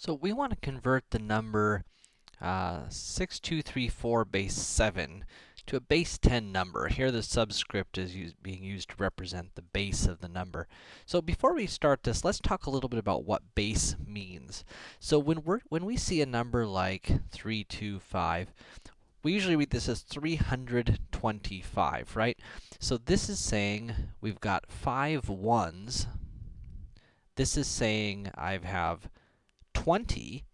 So we want to convert the number uh, 6234 base 7 to a base 10 number. Here the subscript is used, being used to represent the base of the number. So before we start this, let's talk a little bit about what base means. So when, we're, when we see a number like 325, we usually read this as 325, right? So this is saying we've got five ones. This is saying I have 20,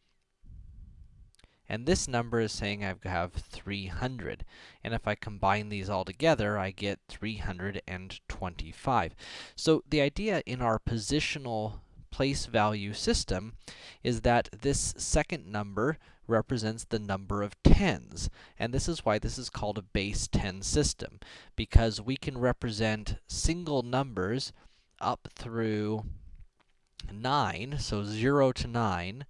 and this number is saying I have 300. And if I combine these all together, I get 325. So the idea in our positional place value system is that this second number represents the number of tens. And this is why this is called a base 10 system, because we can represent single numbers up through 9, so 0 to 9,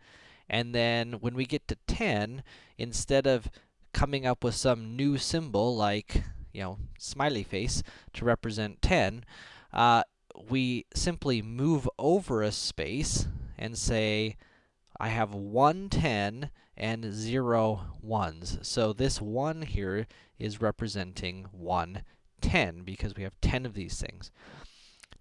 and then when we get to 10, instead of coming up with some new symbol like, you know, smiley face to represent 10, uh, we simply move over a space and say, I have one 10 and zero ones. So this 1 here is representing one 10 because we have 10 of these things.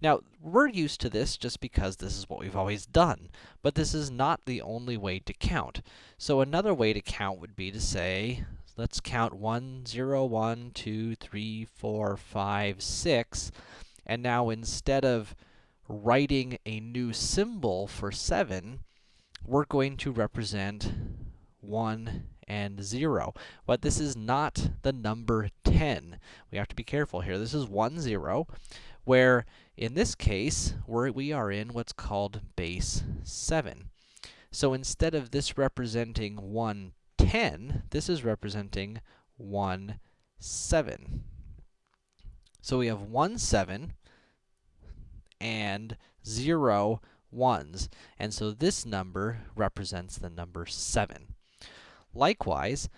Now, we're used to this just because this is what we've always done, but this is not the only way to count. So another way to count would be to say, let's count 1, 0, 1, 2, 3, 4, 5, 6, and now instead of writing a new symbol for 7, we're going to represent 1 and 0. But this is not the number 10. We have to be careful here. This is 1, 0, where in this case, we're, we are in what's called base 7. So instead of this representing 1, 10, this is representing 1, 7. So we have 1, 7 and 0, 1s. And so this number represents the number 7. Likewise,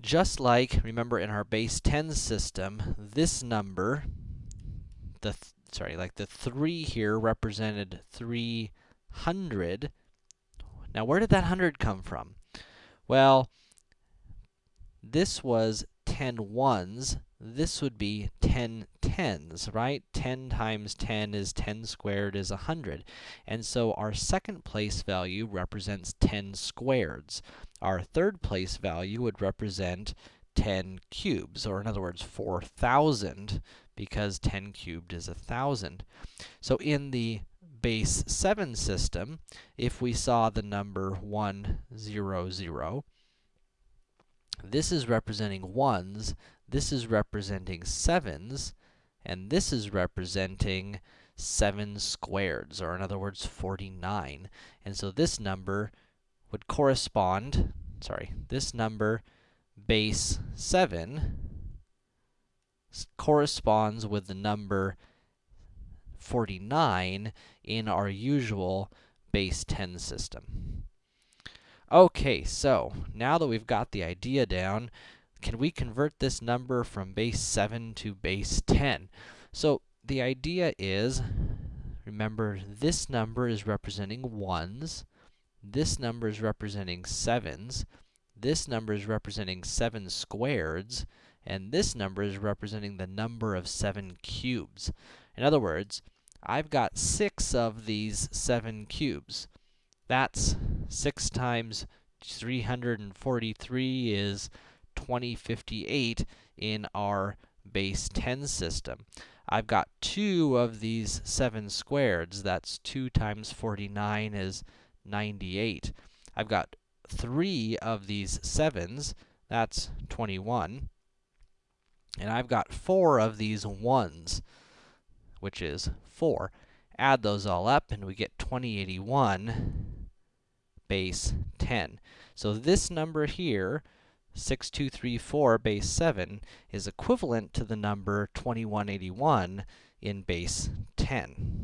just like, remember in our base 10 system, this number, the th sorry, like the 3 here represented 300. Now, where did that 100 come from? Well, this was 10 ones. This would be 10 tens, right? 10 times 10 is 10 squared is 100. And so our second place value represents 10 squareds. Our third place value would represent 10 cubes, or in other words, 4,000, because 10 cubed is 1,000. So in the base 7 system, if we saw the number 1, 0, 0, this is representing 1s, this is representing 7s, and this is representing 7 squareds, or in other words, 49. And so this number would correspond, sorry, this number base 7 corresponds with the number 49 in our usual base 10 system. Okay, so now that we've got the idea down, can we convert this number from base 7 to base 10? So the idea is, remember, this number is representing 1s, this number is representing 7s, this number is representing 7 squareds, and this number is representing the number of 7 cubes. In other words, I've got 6 of these 7 cubes. That's 6 times 343 is 2058 in our base 10 system. I've got 2 of these 7 squareds. That's 2 times 49 is 98. I've got 3 of these 7s. That's 21. And I've got 4 of these 1s, which is 4. Add those all up, and we get 2081 base 10. So this number here, 6234 base 7, is equivalent to the number 2181 in base 10.